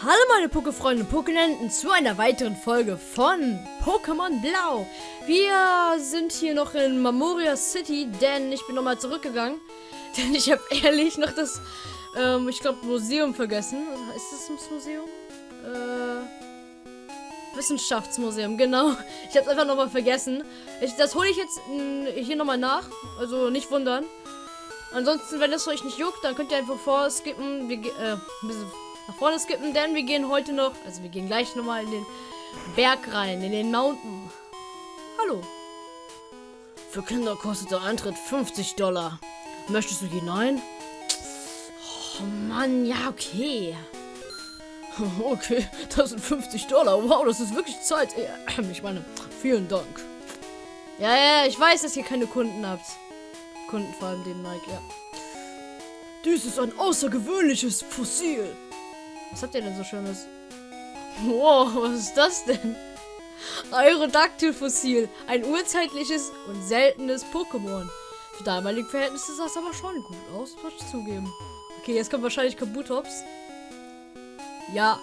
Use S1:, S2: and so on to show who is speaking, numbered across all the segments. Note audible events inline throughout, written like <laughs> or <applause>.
S1: Hallo meine Pokéfreunde und Pokénenten zu einer weiteren Folge von Pokémon Blau. Wir sind hier noch in Memoria City, denn ich bin nochmal zurückgegangen. <laughs> Denn ich habe ehrlich noch das, ähm, ich glaube, Museum vergessen. Ist das das Museum? Äh, Wissenschaftsmuseum, genau. Ich habe es einfach nochmal vergessen. Ich, das hole ich jetzt mh, hier nochmal nach. Also nicht wundern. Ansonsten, wenn es euch nicht juckt, dann könnt ihr einfach vorskippen. Wir, äh, ein bisschen nach vorne skippen, denn wir gehen heute noch, also wir gehen gleich nochmal in den Berg rein, in den Mountain. Hallo. Für Kinder kostet der Eintritt 50 Dollar. Möchtest du hinein? Oh Mann, ja, okay. <laughs> Okay, das sind 50 Dollar. Wow, das ist wirklich Zeit. <clears throat> Ich meine, vielen Dank. Ja, ja, ich weiß, dass ihr keine Kunden habt. Kunden vor allem den Mike, ja. Dies ist ein außergewöhnliches Fossil. Was habt ihr denn so Schönes? Wow, <laughs> was ist das denn? Aerodactyl-Fossil. Ein urzeitliches und seltenes Pokémon. Für damalige Verhältnisse sah es aber schon gut aus, muss ich zugeben. Okay, jetzt kommt wahrscheinlich Kabutops. Ja.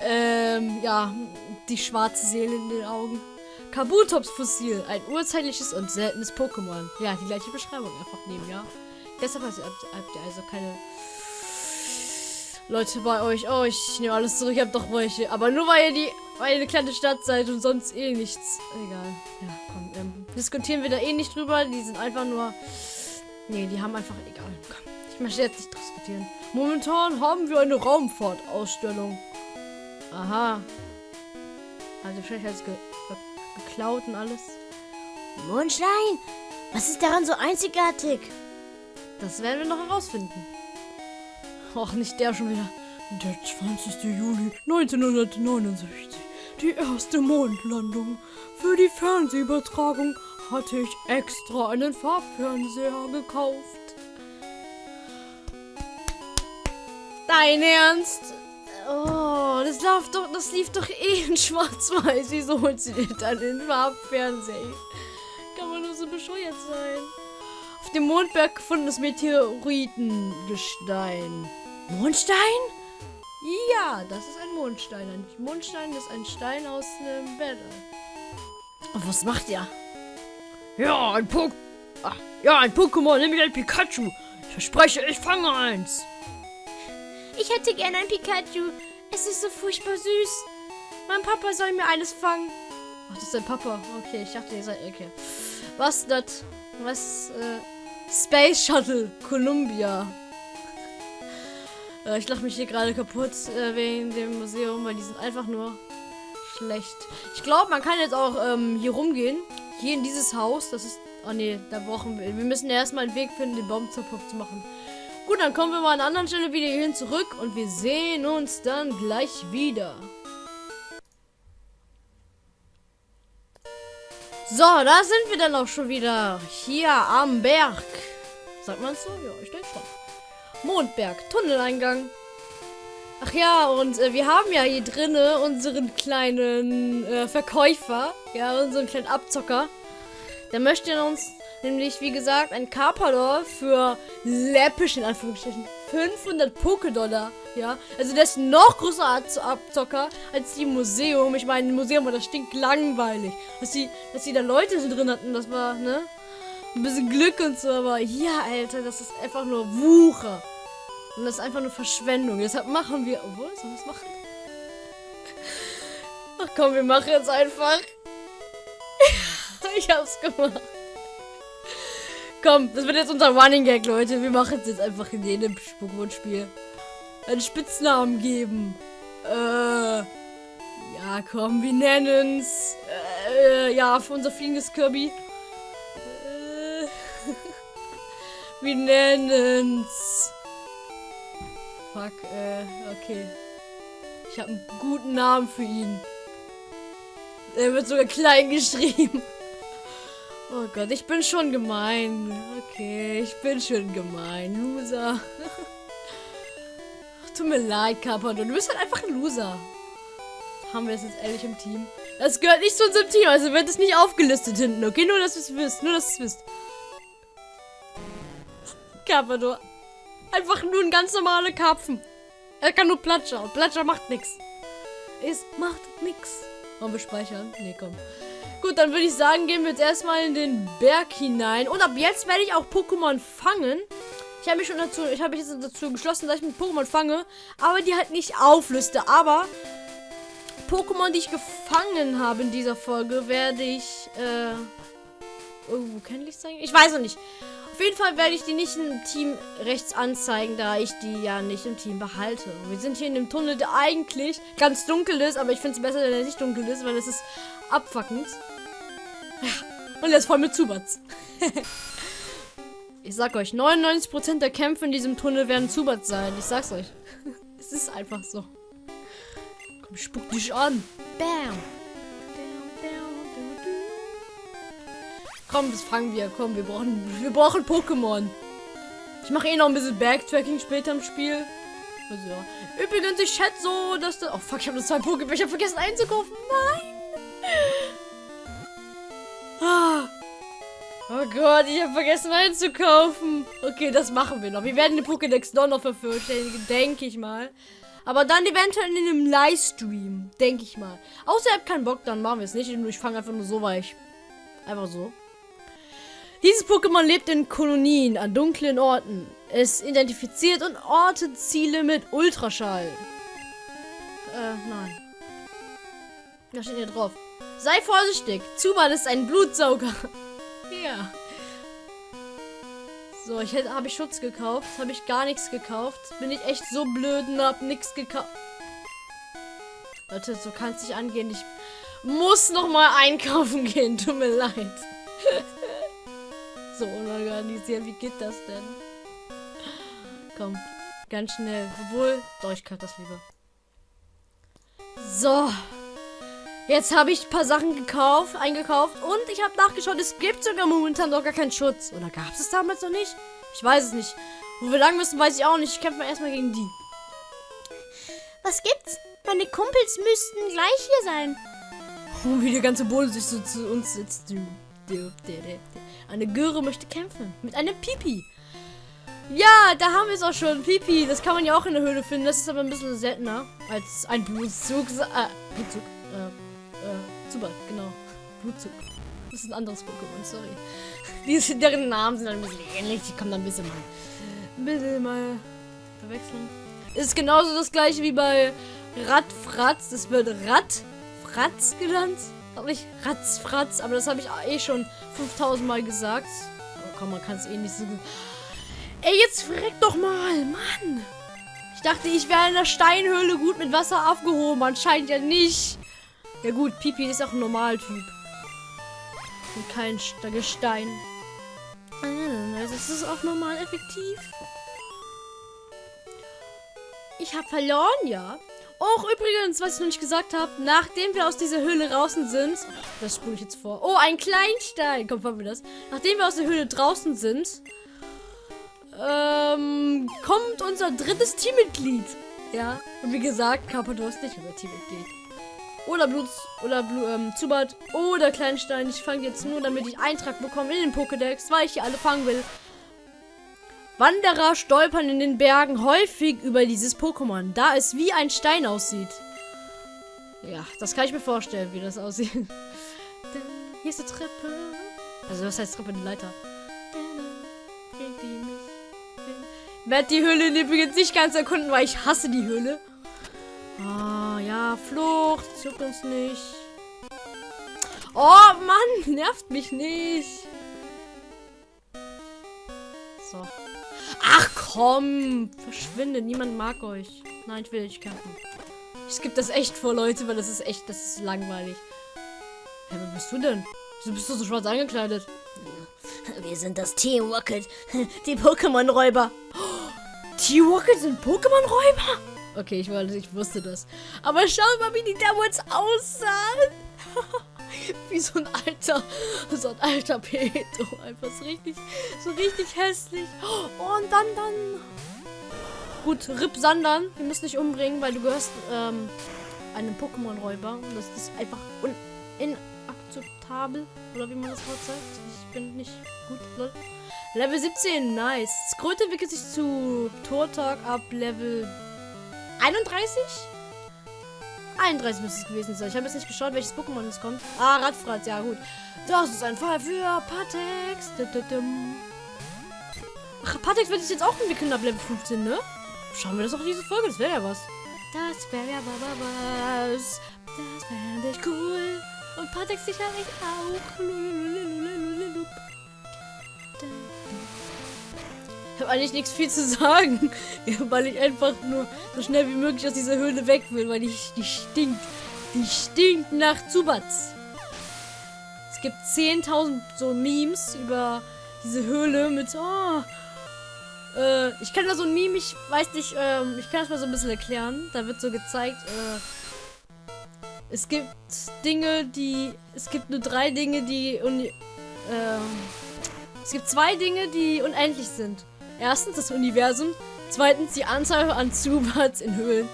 S1: Ähm, ja. Die schwarze Seele in den Augen. Kabutops-Fossil. Ein urzeitliches und seltenes Pokémon. Ja, die gleiche Beschreibung einfach nehmen, ja. Deshalb habt ihr also keine Leute bei euch. Oh, ich nehme alles zurück. Ich hab doch welche. Aber nur weil ihr die, weil ihr eine kleine Stadt seid und sonst eh nichts. Egal. Ja, komm. Ähm, diskutieren wir da eh nicht drüber. Die sind einfach nur. Nee, die haben einfach. Egal. Komm. Ich möchte jetzt nicht diskutieren. Momentan haben wir eine Raumfahrtausstellung. Aha. Also vielleicht als ge ge geklaut und alles.
S2: Mondstein? Was ist daran so einzigartig?
S1: Das werden wir noch herausfinden. Och, nicht der schon wieder. Der 20. Juli 1969. Die erste Mondlandung. Für die Fernsehübertragung hatte ich extra einen Farbfernseher gekauft. Dein Ernst? Oh, das lief doch, das lief doch eh in Schwarz-Weiß. Wieso holt sie dir dann den Farbfernseher? Kann man nur so bescheuert sein. Auf dem Mondberg gefundenes Meteoritengestein. Mondstein? Ja, das ist ein Mondstein. Ein Mondstein ist ein Stein aus einem Bett. Und was macht er? Ja, ein Pok Ach, ja, ein Pokémon, nämlich ein Pikachu. Ich verspreche, ich fange eins.
S2: Ich hätte gerne ein Pikachu. Es ist so furchtbar süß. Mein Papa soll mir eines fangen.
S1: Ach, das ist dein Papa. Okay, ich dachte, ihr seid. Okay. Was das? Was? Äh, Space Shuttle Columbia. Äh, ich lache mich hier gerade kaputt äh, wegen dem Museum, weil die sind einfach nur schlecht. Ich glaube, man kann jetzt auch ähm, hier rumgehen. Hier in dieses Haus. Das ist. Oh ne, da brauchen wir. Wir müssen erstmal einen Weg finden, den Baum zu machen. Gut, dann kommen wir mal an einer anderen Stelle wieder hierhin zurück und wir sehen uns dann gleich wieder. So, da sind wir dann auch schon wieder. Hier am Berg. Sagt man so? Ja, ich denke schon. Mondberg, Tunneleingang. Ach ja, und äh, wir haben ja hier drinnen unseren kleinen äh, Verkäufer. Ja, unseren kleinen Abzocker. Der möchte uns nämlich, wie gesagt, ein Carpador für läppisch, in Anführungsstrichen, 500 Pokédollar. Ja, also der ist noch größer als Abzocker als die Museum. Ich meine, Museum war das stinkt langweilig. Dass die, dass die da Leute drin hatten, das war, ne? Ein bisschen Glück und so, aber ja, Alter, das ist einfach nur Wucher. Und das ist einfach nur Verschwendung. Deshalb machen wir. Obwohl, sollen wir es machen? <laughs> Ach komm, wir machen jetzt einfach. ich hab's gemacht. Komm, das wird jetzt unser Running Gag, Leute. Wir machen es jetzt einfach in jedem Pokémon-Spiel. Einen Spitznamen geben. Äh. Ja, komm, wir nennen es. Äh, ja, für unser fliegendes Kirby. Wir nennen's. Fuck, äh, okay. Ich habe einen guten Namen für ihn. Er wird sogar klein <laughs> geschrieben. Oh Gott, ich bin schon gemein. Okay, ich bin schon gemein. Loser. <laughs> Tut mir leid, Carpador. Du bist halt einfach ein Loser. Haben wir es jetzt ehrlich im Team? Das gehört nicht zu unserem Team, also wird es nicht aufgelistet hinten, okay? Nur, dass du es wisst. Nur, dass du es wisst. Carpador. Einfach nur ein ganz normaler Karpfen. Er kann nur Platscher. Und Platscher macht nichts. Es macht nichts. Wollen wir speichern? Nee, komm. Gut, dann würde ich sagen, gehen wir jetzt erstmal in den Berg hinein. Und ab jetzt werde ich auch Pokémon fangen. Ich habe mich schon dazu, ich habe mich jetzt dazu geschlossen, dass ich mit Pokémon fange, aber die halt nicht aufliste. Aber Pokémon, die ich gefangen habe in dieser Folge, werde ich äh, irgendwo kennlich zeigen. Ich weiß noch nicht. Auf jeden Fall werde ich die nicht im Team rechts anzeigen, da ich die ja nicht im Team behalte. Wir sind hier in dem Tunnel, der eigentlich ganz dunkel ist, aber ich finde es besser, wenn er nicht dunkel ist, weil es ist abfuckend. Und er ist voll mit Zubats. <laughs> ich sag euch, 99% der Kämpfe in diesem Tunnel werden Zubats sein. Ich sag's euch. <laughs> es ist einfach so. Komm, spuck dich an. Bam. Komm, das fangen wir. Komm, wir brauchen, wir brauchen Pokémon. Ich mache eh noch ein bisschen Backtracking später im Spiel. Also, ja. Übrigens, ich schätze so, dass das... Oh, fuck, ich habe nur zwei Pokémon. Ich habe vergessen einzukaufen. Nein. Ah. Oh Gott, ich habe vergessen einzukaufen. Okay, das machen wir noch. Wir werden den Pokédex doch noch vervollständigen, denke ich mal. Aber dann eventuell in einem Livestream, denke ich mal. Außer ihr habt keinen Bock, dann machen wir es nicht. Ich fange einfach nur so weich. Einfach so. Dieses Pokémon lebt in Kolonien an dunklen Orten. Es identifiziert und ortet Ziele mit Ultraschall. Äh, nein. Da steht hier drauf. Sei vorsichtig. Zubat ist ein Blutsauger. <laughs> ja. So, ich hätte, habe ich Schutz gekauft. Habe ich gar nichts gekauft. Bin ich echt so blöd und hab nichts gekauft. Leute, so kann es nicht angehen. Ich muss noch mal einkaufen <laughs> gehen. Tut mir leid. <laughs> so unorganisiert. Wie geht das denn? Komm, ganz schnell. Obwohl, doch, ich kann das lieber. So. Jetzt habe ich ein paar Sachen gekauft, eingekauft und ich habe nachgeschaut, es gibt sogar momentan noch gar keinen Schutz. Oder gab es es damals noch nicht? Ich weiß es nicht. Wo wir lang müssen, weiß ich auch nicht. Ich kämpfe mal erstmal gegen die.
S2: Was gibt's? Meine Kumpels müssten gleich hier sein.
S1: Oh, wie der ganze Boden sich so zu uns sitzt. Eine Göre möchte kämpfen. Mit einem Pipi. Ja, da haben wir es auch schon. Pipi. Das kann man ja auch in der Höhle finden. Das ist aber ein bisschen seltener als ein Blutzug. Äh, Blutzug. Äh, äh, super, genau. Blutzug. Das ist ein anderes Pokémon, sorry. <laughs> Die, deren Namen sind ein bisschen ähnlich. Die kommen dann ein bisschen mal, ein bisschen mal verwechseln. Ist genauso das gleiche wie bei Radfratz. Das wird Radfratz genannt. Auch nicht Ratzfratz, aber das habe ich eh schon 5000 Mal gesagt. Aber komm, man kann es eh nicht so gut. Ey, jetzt freck doch mal, Mann. Ich dachte, ich wäre in der Steinhöhle gut mit Wasser aufgehoben. Anscheinend ja nicht. Ja gut, Pipi ist auch ein Normaltyp. Und kein Gestein. Also ist es auch normal effektiv. Ich habe verloren, ja. Auch übrigens, was ich noch nicht gesagt habe, nachdem wir aus dieser Höhle draußen sind, das spule ich jetzt vor. Oh, ein Kleinstein. Komm, fangen wir das. Nachdem wir aus der Höhle draußen sind, ähm, kommt unser drittes Teammitglied. Ja, und wie gesagt, Carpador ist nicht unser Teammitglied. Oder Blut, oder Blut, ähm, Zubat, oder Kleinstein. Ich fange jetzt nur, damit ich Eintrag bekomme in den Pokédex, weil ich die alle fangen will. Wanderer stolpern in den Bergen häufig über dieses Pokémon, da es wie ein Stein aussieht. Ja, das kann ich mir vorstellen, wie das aussieht. Hier ist eine Treppe. Also, was heißt Treppe? Eine Leiter. Ich werde die Höhle übrigens nicht ganz erkunden, weil ich hasse die Höhle. Ah, ja, Flucht. Zuckt uns nicht. Oh, Mann, nervt mich nicht. So. Komm. Verschwinde. Niemand mag euch. Nein, ich will nicht kämpfen. Ich skippe das echt vor, Leute, weil das ist echt, das ist langweilig. Hä, hey, wer bist du denn? Wieso bist du so schwarz angekleidet?
S2: Wir sind das Team Rocket. Die Pokémon-Räuber. <gasps>
S1: Team Rocket sind Pokémon-Räuber? Okay, ich, ich wusste das. Aber schau mal, wie die damals aussahen. <laughs> <laughs> wie so ein alter, so ein alter Peto. Einfach so richtig, so richtig hässlich. und dann, dann. Gut, Rip Sandern. Wir müssen dich umbringen, weil du gehörst ähm, einem Pokémon-Räuber. Und das ist einfach inakzeptabel. Oder wie man das Wort sagt. Ich bin nicht gut. Level 17, nice. Skröte entwickelt sich zu Tortag ab Level 31? 31 müsste es gewesen sein. Ich habe jetzt nicht geschaut, welches Pokémon es kommt. Ah, Radfratz, ja gut. Das ist ein Fall für Patex. Ach, Patex wird sich jetzt auch entwickeln ab Level 15, ne? Schauen wir das auch in diese Folge, das wäre ja was. Das wäre ja was. Das wäre echt cool. Und Patex sicherlich auch. Habe eigentlich nichts viel zu sagen, <laughs> weil ich einfach nur so schnell wie möglich aus dieser Höhle weg will, weil die, die stinkt. Die stinkt nach Zubatz. Es gibt 10.000 so Memes über diese Höhle mit, oh, äh, ich kann da so ein Meme, ich weiß nicht, ähm, ich kann das mal so ein bisschen erklären. Da wird so gezeigt, äh, es gibt Dinge, die, es gibt nur drei Dinge, die, und, ähm, es gibt zwei Dinge, die unendlich sind. Erstens das Universum, zweitens die Anzahl an Zubats in Höhlen.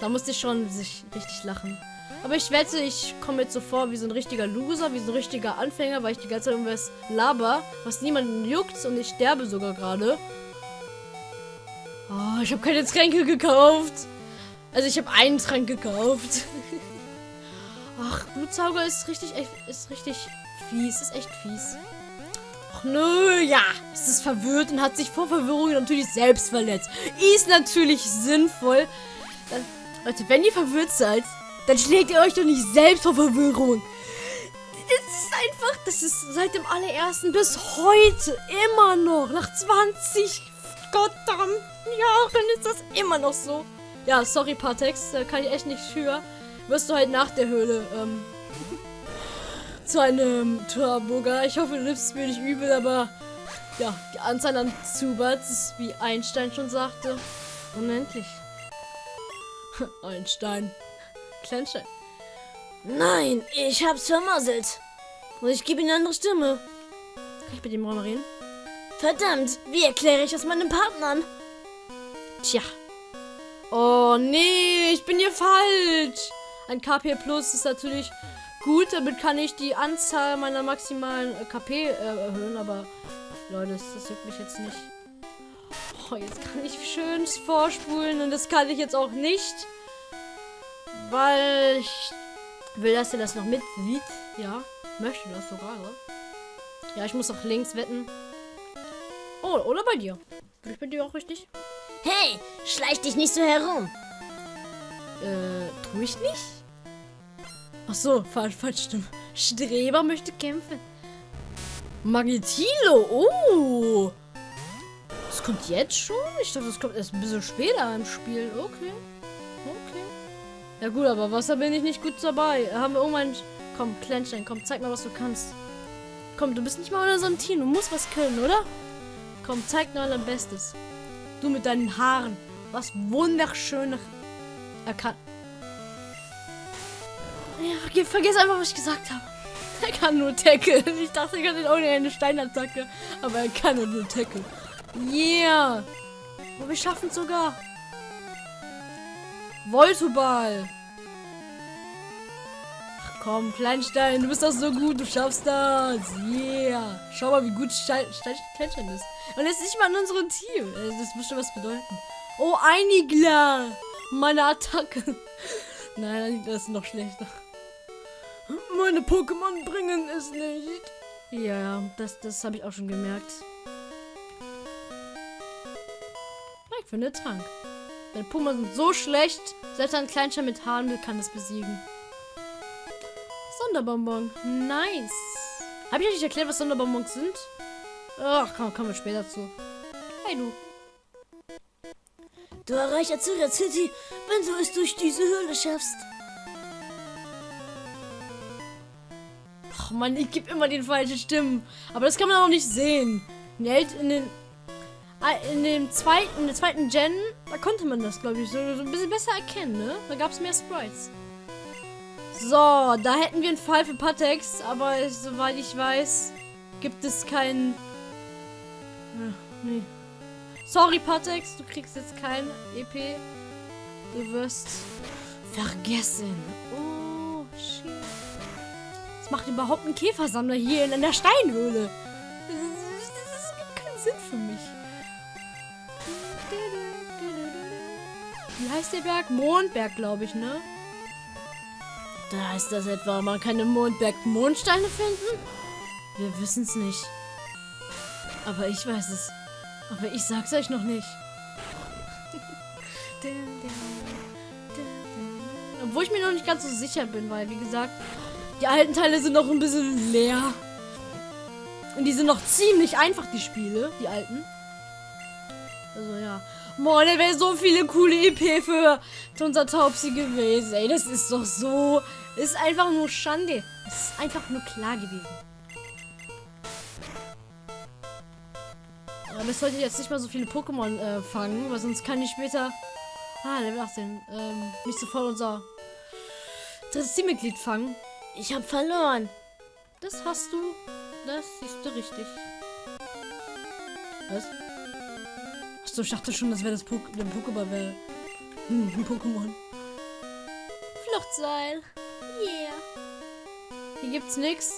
S1: Da musste ich schon richtig lachen. Aber ich wette, ich komme jetzt so vor wie so ein richtiger Loser, wie so ein richtiger Anfänger, weil ich die ganze Zeit irgendwas laber, was niemanden juckt und ich sterbe sogar gerade. Oh, ich habe keine Tränke gekauft. Also ich habe einen Trank gekauft. <laughs> Ach, Blutsauger ist richtig, ist richtig fies, ist echt fies. Nö, ja. Es ist verwirrt und hat sich vor Verwirrung natürlich selbst verletzt. Ist natürlich sinnvoll. Dann, Leute, wenn ihr verwirrt seid, dann schlägt ihr euch doch nicht selbst vor Verwirrung. Das ist einfach, das ist seit dem allerersten bis heute immer noch, nach 20 verdammten Jahren ist das immer noch so. Ja, sorry, Patex, da kann ich echt nicht für. Wirst du halt nach der Höhle, ähm, zu einem Turboger. Ich hoffe, du nimmst mir nicht übel, aber ja, die Anzahl an Zubats ist, wie Einstein schon sagte, unendlich. <laughs> Einstein. Kleinstein.
S2: Nein, ich hab's vermasselt. Und ich gebe ihm eine andere Stimme.
S1: Kann ich mit dem mal reden?
S2: Verdammt, wie erkläre ich das meinem Partnern?
S1: Tja. Oh nee, ich bin hier falsch. Ein KP Plus ist natürlich gut, damit kann ich die Anzahl meiner maximalen KP äh, erhöhen, aber Leute, das, das juckt mich jetzt nicht. Oh, jetzt kann ich schön vorspulen und das kann ich jetzt auch nicht. Weil ich will, dass ihr das noch mit sieht. Ja, möchte das sogar. Ne? Ja, ich muss auch links wetten. Oh, oder bei dir. Bin ich bei dir auch richtig?
S2: Hey, schleich dich nicht so herum.
S1: Äh, tu ich nicht? Ach so, falsch, falsch, stimmt. Streber möchte kämpfen. Magnetilo, oh. Das kommt jetzt schon? Ich dachte, das kommt erst ein bisschen später im Spiel. Okay. Okay. Ja gut, aber Wasser bin ich nicht gut dabei. Haben wir irgendwann... Komm, Kleinstein, komm, zeig mal, was du kannst. Komm, du bist nicht mal unter so einem Team. Du musst was können, oder? Komm, zeig nur dein Bestes. Du mit deinen Haaren. Was wunderschön erkannt. Ja, vergiss einfach, was ich gesagt habe. Er kann nur Tackle. Ich dachte, er kann ohne eine Steinattacke. Aber er kann nur Tackle. Yeah. Und wir schaffen es sogar. Voltoball. Komm, Kleinstein, du bist doch so gut, du schaffst das. Yeah. Schau mal, wie gut Stein, Stein, Kleinstein ist. Und er ist nicht mal in unserem Team. Äh, das schon was bedeuten. Oh, Einigler. Meine Attacke. <laughs> Nein, das ist noch schlechter. Meine Pokémon bringen es nicht. Ja, das, das habe ich auch schon gemerkt. Ich finde Trank. Meine Pokémon sind so schlecht, selbst ein Kleinstein mit Haaren kann es besiegen. Sonderbonbon. Nice. Habe ich euch nicht erklärt, was Sonderbonbons sind? Ach, komm, kommen wir später zu. Hey, du.
S2: Du erreichst Azura City, wenn du es durch diese Höhle schaffst.
S1: Man, ich gebe immer den falschen Stimmen. Aber das kann man auch nicht sehen. In, in den ah, in dem zweiten, in der zweiten Gen, da konnte man das, glaube ich, so, so, ein bisschen besser erkennen, ne? Da gab es mehr Sprites. So, da hätten wir einen Fall für Patex, aber soweit ich weiß, gibt es keinen... Ach, nee. Sorry, Patex, du kriegst jetzt kein EP. Du wirst vergessen. Oh, shit. Macht überhaupt ein Käfersammler hier in der Steinhöhle? Das gibt keinen Sinn für mich. wie heißt der Berg? Mondberg, glaube ich, ne? Da heißt das etwa, man kann im Mondberg Mondsteine finden? Wir wissen es nicht. Aber ich weiß es. Aber ich sag's euch noch nicht. <laughs> Obwohl ich mir noch nicht ganz so sicher bin, weil, wie gesagt, die alten Teile sind noch ein bisschen leer. Und die sind noch ziemlich einfach, die Spiele, die alten. Also ja. Moin, da wäre so viele coole EP für unser Taubsi gewesen. Ey, das ist doch so. Ist einfach nur Schande. Es ist einfach nur klar gewesen. Aber ich sollte jetzt nicht mal so viele Pokémon äh, fangen, weil sonst kann ich später. Ah, Level 18. Ähm, nicht sofort unser drittes Teammitglied fangen.
S2: Ich habe verloren.
S1: Das hast du. Das siehst du richtig. Was? Achso, ich dachte schon, das wäre das Pok der Pokéball wäre. Hm, ein Pokémon.
S2: Fluchtseil. Yeah.
S1: Hier gibt's nix.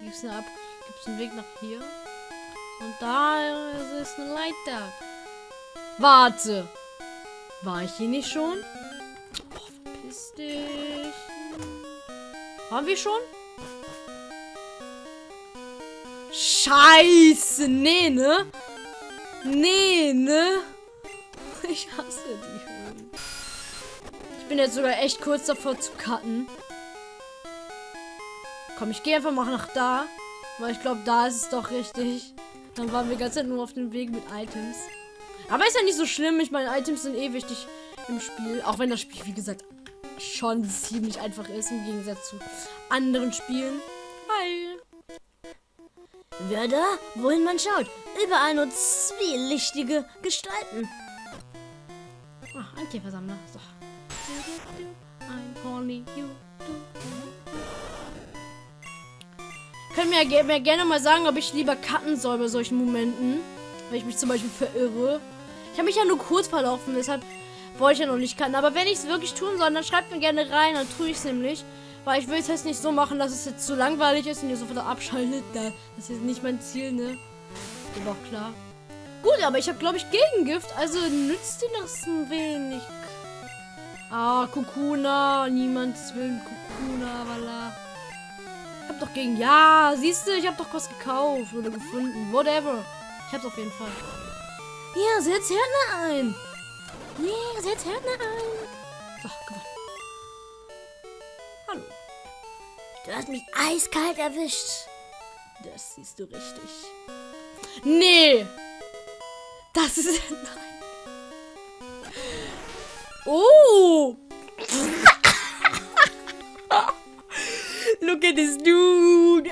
S1: Hier gibt's eine Ab gibt's einen Weg nach hier. Und da ist eine Leiter. Warte. War ich hier nicht schon? Waren wir schon? Scheiße, nee, ne? Nee, ne? <laughs> Ich hasse die Höhlen. Ich bin jetzt sogar echt kurz davor zu cutten. Komm, ich gehe einfach mal nach da. Weil ich glaube, da ist es doch richtig. Dann waren wir ganz nur auf dem Weg mit Items. Aber ist ja nicht so schlimm. Ich meine, Items sind eh wichtig im Spiel. Auch wenn das Spiel, wie gesagt, schon ziemlich einfach ist im Gegensatz zu anderen Spielen. Hi.
S2: Wer da? Wohin man schaut. Überall nur zwielichtige Gestalten.
S1: Ach, ein Käfersammler. So. Können mir, mir gerne mal sagen, ob ich lieber cutten soll bei solchen Momenten. Wenn ich mich zum Beispiel verirre. Ich habe mich ja nur kurz verlaufen, deshalb wollte ich ja noch nicht cutten. Aber wenn ich es wirklich tun soll, dann schreibt mir gerne rein, dann tue ich es nämlich. Weil ich will es jetzt nicht so machen, dass es jetzt zu langweilig ist und ihr sofort abschaltet. Das ist jetzt nicht mein Ziel, ne? Ist auch klar. Gut, aber ich habe, glaube ich, Gegengift. Also nützt dir das ein wenig. Ah, Kukuna. Niemand will Kukuna, voilà. Ich hab doch gegen... Ja, siehst du, ich habe doch was gekauft oder gefunden. Whatever. Ich hab's auf jeden Fall. Ja, setz Härtner ein. Yeah, setz Härtner ein. So, gewonnen. Hallo.
S2: Du hast mich eiskalt erwischt.
S1: Das siehst du richtig. Nee. Das ist... <laughs> Nein. Oh. <laughs> Look at this dude. <laughs>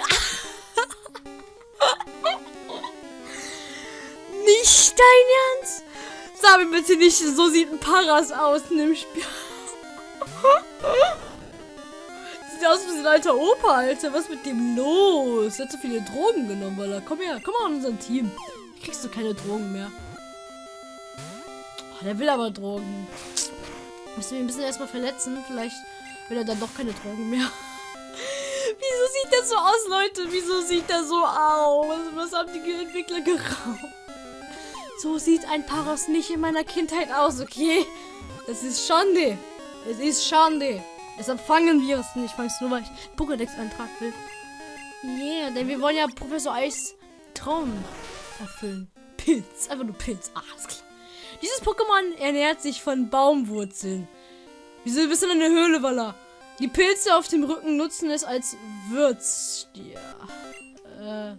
S1: nicht dein Ernst? Sag mir bitte nicht, so sieht ein Paras aus in dem Spiel. <laughs> Sieht aus wie ein alter Opa, Alter. Was mit dem los? Er hat so viele Drogen genommen, weil er. Komm her, komm mal an unser Team. Kriegst du keine Drogen mehr. Oh, der will aber Drogen. Müssen wir ein bisschen erstmal verletzen. Vielleicht will er dann doch keine Drogen mehr. <laughs> Wieso sieht das so aus, Leute? Wieso sieht das so aus? Was haben die Entwickler geraubt? So sieht ein Paros nicht in meiner Kindheit aus, okay? Das ist Schande. Es ist Schande. Deshalb fangen wir es nicht. Fangst nur, weil ich Pokédex-Eintrag will. Yeah, denn wir wollen ja Professor Eis Traum erfüllen. Pilz. Einfach nur Pilz. Ah, alles klar. Dieses Pokémon ernährt sich von Baumwurzeln. Wieso bist du in der Höhle, Walla? Die Pilze auf dem Rücken nutzen es als Würzstier. Äh,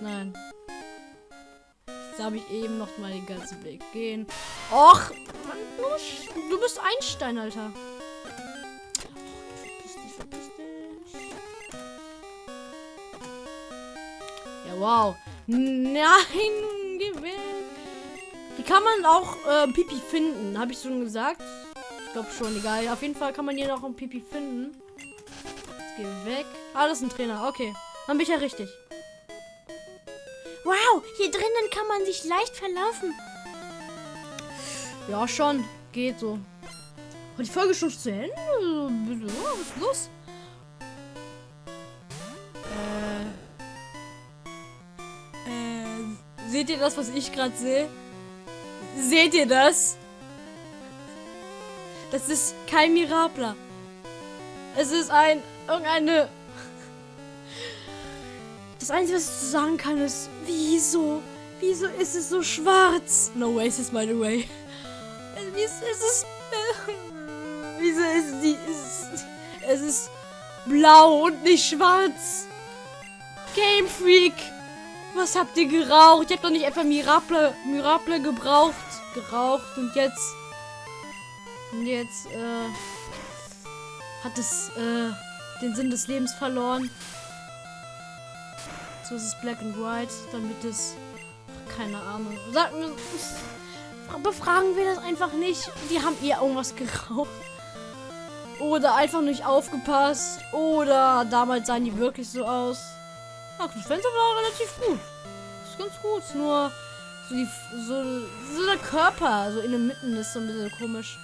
S1: nein. Da habe ich eben noch mal den ganzen Weg gehen. Och, du bist Einstein, Alter. Ja, wow. Nein, geh weg. Hier kann man auch äh, Pipi finden, habe ich schon gesagt. Ich glaube schon, egal. Auf jeden Fall kann man hier noch ein Pipi finden. Jetzt geh weg. Ah, das ist ein Trainer. Okay. Dann bin ich ja richtig.
S2: Hier drinnen kann man sich leicht verlaufen.
S1: Ja, schon. Geht so. Und die Folge schon zu Ende? Was ist los? Äh. Äh. Seht ihr das, was ich gerade sehe? Seht ihr das? Das ist kein Mirabler. Es ist ein. irgendeine. Das Einzige, was ich zu sagen kann, ist. Wieso? Wieso ist es so schwarz? No Oasis, by the way. Wieso ist es. Wieso ist die. Ist, es ist blau und nicht schwarz. Game Freak. Was habt ihr geraucht? Ich hab doch nicht einfach Mirable, Mirable gebraucht. Geraucht und jetzt. Und jetzt, äh. Hat es, äh. Den Sinn des Lebens verloren. So ist es Black and White, damit es. Keine Ahnung. Sag mir. Befragen wir das einfach nicht. Die haben ihr irgendwas geraucht. Oder einfach nicht aufgepasst. Oder damals sahen die wirklich so aus. Ach, das Fenster war relativ gut. Ist ganz gut. Nur so, die, so, so der Körper, so in der Mitte ist so ein bisschen komisch.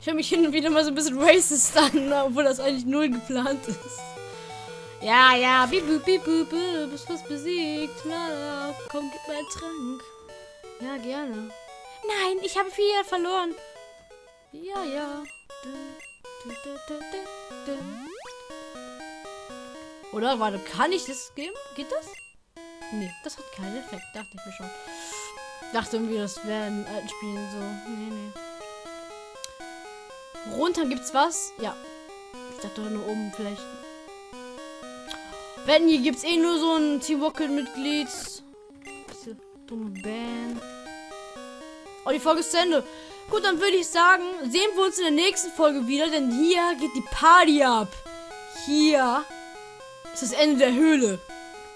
S1: Ich höre mich hin und wieder mal so ein bisschen racist an, obwohl das eigentlich null geplant ist. Ja, ja, bibu, bibu, bibu, bist was besiegt. Na, na, komm, gib mir einen Trank. Ja, gerne. Nein, ich habe viel verloren. Ja, ja. Oder, warte, kann ich das geben? Geht das? Nee, das hat keinen Effekt, dachte ich mir schon. Dachte irgendwie, das wäre in alten Spielen so. Nee, nee. Runter gibt's was? Ja. Ich dachte nur oben vielleicht. Wenn hier gibt's eh nur so ein Team Rocket-Mitglied. Diese dumme Band. Oh, die Folge ist zu Ende. Gut, dann würde ich sagen, sehen wir uns in der nächsten Folge wieder, denn hier geht die Party ab. Hier ist das Ende der Höhle.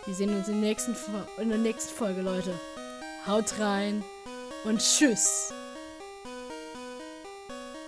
S1: Wir sehen uns in der nächsten, in der nächsten Folge, Leute. Haut rein und tschüss.